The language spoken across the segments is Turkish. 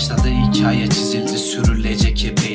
gosta de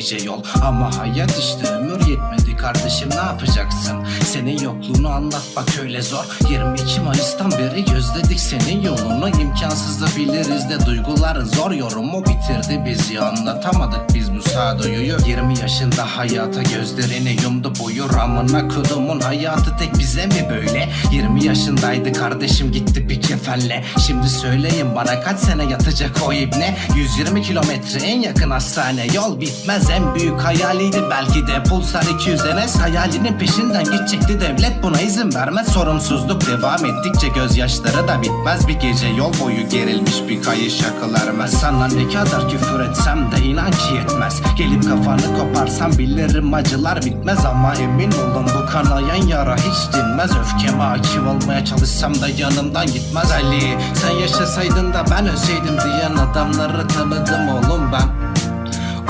nice yol. Ama hayat işte ömür yetmedi kardeşim ne yapacaksın? Senin yokluğunu anlat bak öyle zor. 22 Mayıs'tan beri gözledik senin yolunu. İmkansız da biliriz de duyguların zor. Yorumu bitirdi bizi anlatamadık biz bu sağduyuyu 20 yaşında hayata gözlerini yumdu buyur amına kodumun hayatı tek bize mi böyle? 20 yaşındaydı kardeşim gitti bir kefenle. Şimdi söyleyin bana kaç sene yatacak o ibne? 120 kilometre en yakın hastane. Yol bitmez en büyük hayaliydi. Belki de Pulsar 200 NS hayalinin peşinden gidecekti. Devlet buna izin vermez. Sorumsuzluk devam ettikçe gözyaşları da bitmez. Bir gece yol boyu gerilmiş bir kayış akıl Sana ne kadar küfür etsem de inan ki yetmez. Gelip kafanı koparsam bilirim acılar bitmez. Ama emin olun bu kanayan yara hiç dinmez. Öfkeme hakim olmaya çalışsam da yanımdan gitmez Ali. Sen yaşasaydın da ben ölseydim diyen adamları tanıdım oğlum ben.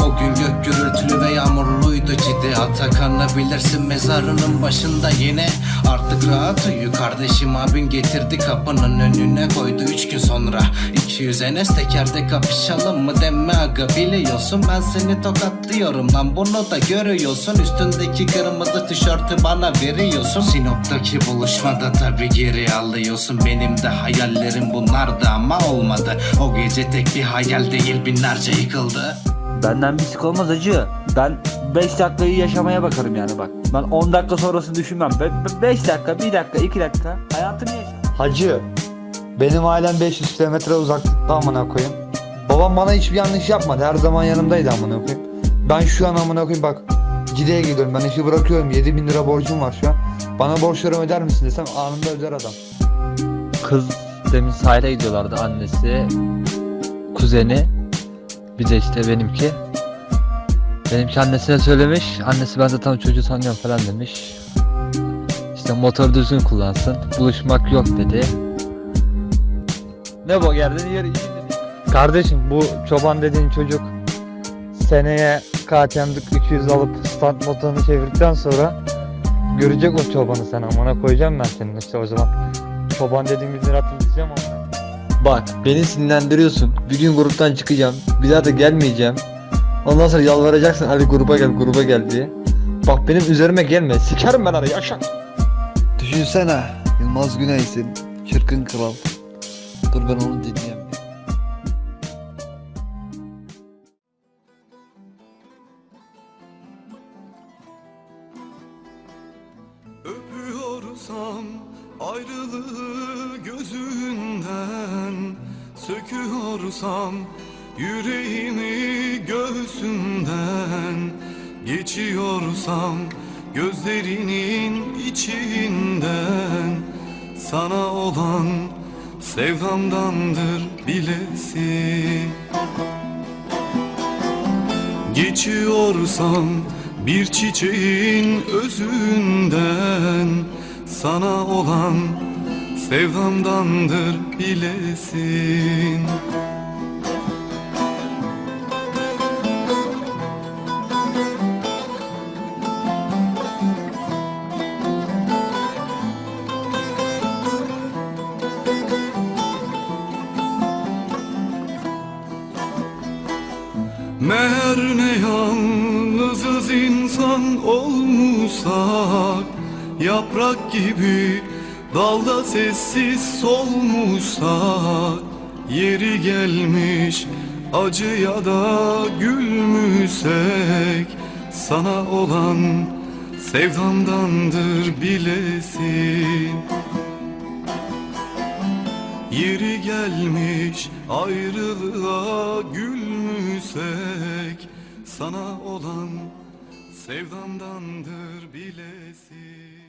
O gün gök gürültülü ve yağmurluydu ciddi Atakan'ı bilirsin mezarının başında yine Artık rahat uyu. Kardeşim abin getirdi kapının önüne koydu. Üç gün sonra 200 enes tekerde kapışalım mı deme aga. Biliyorsun Ben seni tokatlıyorum lan bunu da görüyorsun. Üstündeki kırmızı tişörtü bana veriyorsun. Sinop'taki buluşmada tabi geri alıyorsun. Benim de hayallerim bunlardı ama olmadı. O gece tek bir hayal değil binlerce yıkıldı Benden bir sik olmaz acı. Ben 5 dakikayı yaşamaya bakarım yani bak. Ben 10 dakika sonrasını düşünmem. 5 dakika, 1 dakika, 2 dakika hayatımı yaşarım. Hacı, benim ailem 500 kilometre uzaklıkta amına koyayım. Babam bana hiçbir yanlış yapmadı. Her zaman yanımdaydı amına koyayım. Ben şu an amına koyayım bak. Cide'ye gidiyorum. Ben işi bırakıyorum. 7000 lira borcum var şu an. Bana borçlarımı öder misin desem anında öder adam. Kız demin sahile gidiyorlardı annesi, kuzeni, bir de işte benimki. Benimki annesine söylemiş, annesi ben zaten çocuğu tanıyorum falan demiş. İşte motor düzgün kullansın, buluşmak yok dedi. Ne bu geldin yer iyi dedi. Kardeşim bu çoban dediğin çocuk seneye KTM'lik 200 alıp stand motorunu çevirdikten sonra görecek o çobanı sen amına koyacağım ben senin işte o zaman. Çoban dediğin günleri hatırlatacağım ama. Bak beni sinirlendiriyorsun. Bir gün gruptan çıkacağım. Bir daha da gelmeyeceğim. Ondan sonra yalvaracaksın hadi gruba gel gruba gel diye. Bak benim üzerime gelme. Sikerim ben arayı yaşa. Düşünsene Yılmaz Güney'sin Çırkın Kral Dur ben onu dinleyeyim Öpüyorsam ayrılığı gözünden Söküyorsam yüreğimi göğsünden Geçiyorsam gözlerinin içinden. Sana olan sevdamdandır bilesin Geçiyorsam bir çiçeğin özünden Sana olan sevdamdandır bilesin. Meğer ne yalnızız insan olmuşsak Yaprak gibi dalda sessiz solmuşsak Yeri gelmiş acıya da gülmüşsek Sana olan sevdamdandır bilesin. Yeri gelmiş ayrılığa gülmüşsek Sana olan sevdamdandır bilesin